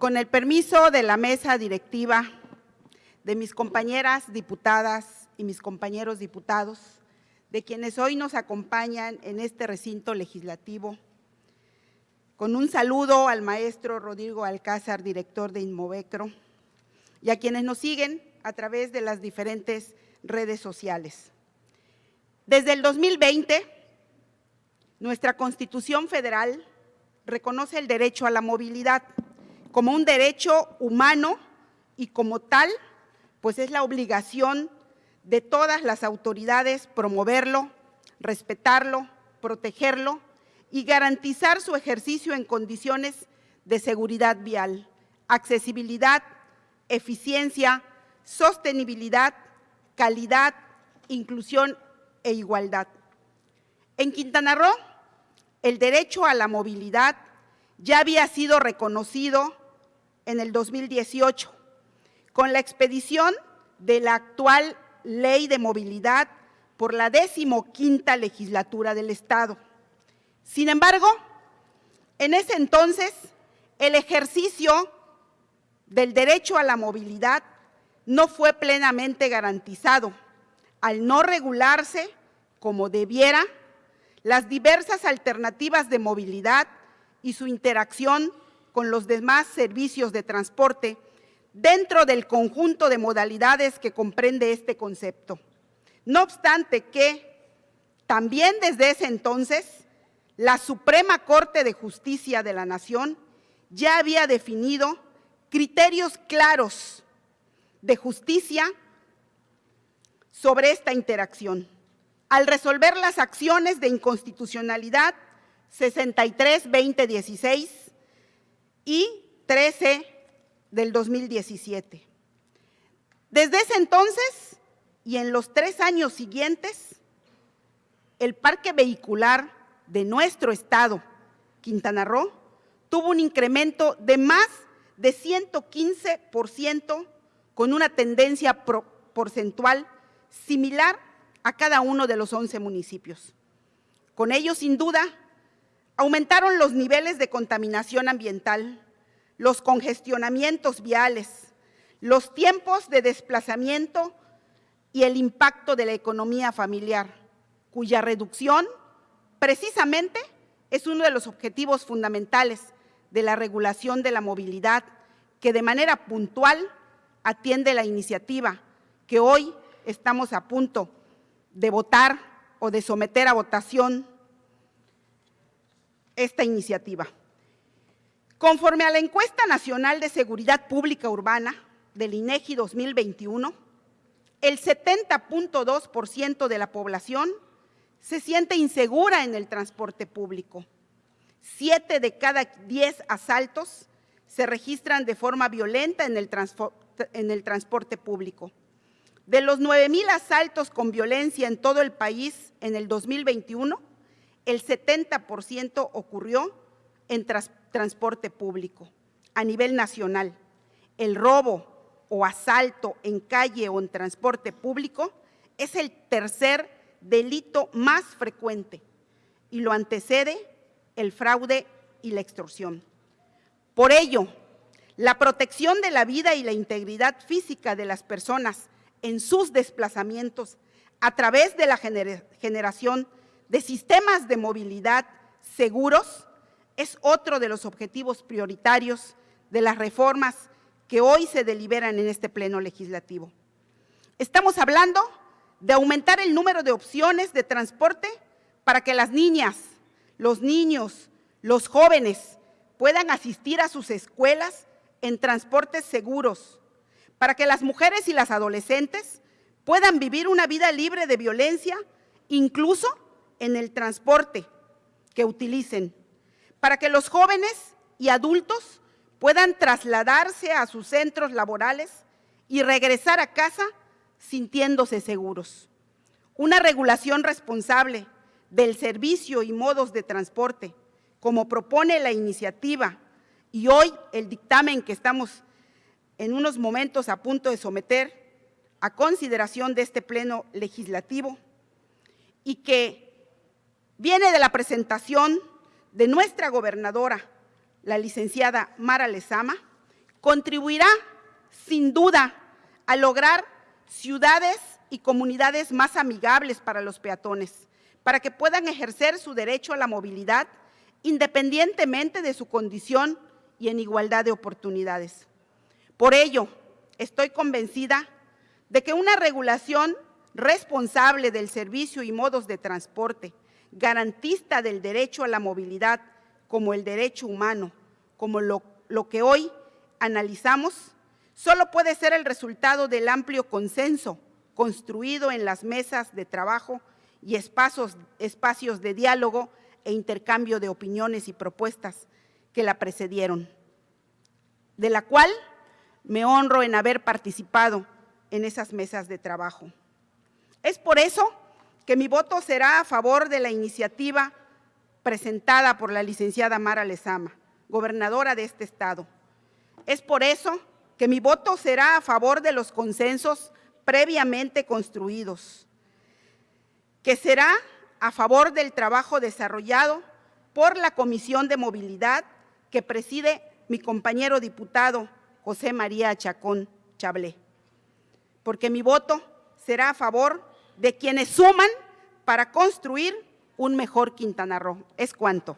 Con el permiso de la mesa directiva, de mis compañeras diputadas y mis compañeros diputados, de quienes hoy nos acompañan en este recinto legislativo, con un saludo al maestro Rodrigo Alcázar, director de Inmovecro, y a quienes nos siguen a través de las diferentes redes sociales. Desde el 2020, nuestra Constitución Federal reconoce el derecho a la movilidad como un derecho humano y como tal, pues es la obligación de todas las autoridades promoverlo, respetarlo, protegerlo y garantizar su ejercicio en condiciones de seguridad vial, accesibilidad, eficiencia, sostenibilidad, calidad, inclusión e igualdad. En Quintana Roo, el derecho a la movilidad ya había sido reconocido en el 2018 con la expedición de la actual Ley de Movilidad por la decimoquinta legislatura del Estado. Sin embargo, en ese entonces, el ejercicio del derecho a la movilidad no fue plenamente garantizado, al no regularse como debiera las diversas alternativas de movilidad y su interacción con los demás servicios de transporte dentro del conjunto de modalidades que comprende este concepto. No obstante que, también desde ese entonces, la Suprema Corte de Justicia de la Nación ya había definido criterios claros de justicia sobre esta interacción, al resolver las acciones de inconstitucionalidad 63-2016 y 13 del 2017. Desde ese entonces y en los tres años siguientes, el parque vehicular de nuestro estado, Quintana Roo, tuvo un incremento de más de 115% con una tendencia porcentual similar a cada uno de los 11 municipios. Con ello, sin duda, aumentaron los niveles de contaminación ambiental, los congestionamientos viales, los tiempos de desplazamiento y el impacto de la economía familiar, cuya reducción precisamente es uno de los objetivos fundamentales de la regulación de la movilidad que de manera puntual atiende la iniciativa que hoy estamos a punto de votar o de someter a votación esta iniciativa. Conforme a la encuesta nacional de seguridad pública urbana del INEGI 2021, el 70.2% de la población se siente insegura en el transporte público. Siete de cada diez asaltos se registran de forma violenta en el, en el transporte público. De los 9 mil asaltos con violencia en todo el país en el 2021, el 70% ocurrió en transporte público a nivel nacional. El robo o asalto en calle o en transporte público es el tercer delito más frecuente y lo antecede el fraude y la extorsión. Por ello, la protección de la vida y la integridad física de las personas en sus desplazamientos a través de la generación de sistemas de movilidad seguros es otro de los objetivos prioritarios de las reformas que hoy se deliberan en este pleno legislativo. Estamos hablando de aumentar el número de opciones de transporte para que las niñas, los niños, los jóvenes puedan asistir a sus escuelas en transportes seguros, para que las mujeres y las adolescentes puedan vivir una vida libre de violencia, incluso en el transporte que utilicen para que los jóvenes y adultos puedan trasladarse a sus centros laborales y regresar a casa sintiéndose seguros. Una regulación responsable del servicio y modos de transporte, como propone la iniciativa y hoy el dictamen que estamos en unos momentos a punto de someter a consideración de este pleno legislativo y que viene de la presentación de nuestra gobernadora, la licenciada Mara Lezama, contribuirá sin duda a lograr ciudades y comunidades más amigables para los peatones, para que puedan ejercer su derecho a la movilidad independientemente de su condición y en igualdad de oportunidades. Por ello, estoy convencida de que una regulación responsable del servicio y modos de transporte, garantista del derecho a la movilidad como el derecho humano, como lo, lo que hoy analizamos, solo puede ser el resultado del amplio consenso construido en las mesas de trabajo y espacios, espacios de diálogo e intercambio de opiniones y propuestas que la precedieron, de la cual me honro en haber participado en esas mesas de trabajo. Es por eso que mi voto será a favor de la iniciativa presentada por la licenciada Mara Lezama, gobernadora de este Estado. Es por eso que mi voto será a favor de los consensos previamente construidos, que será a favor del trabajo desarrollado por la Comisión de Movilidad que preside mi compañero diputado José María Chacón Chablé, porque mi voto será a favor de quienes suman para construir un mejor Quintana Roo. Es cuanto.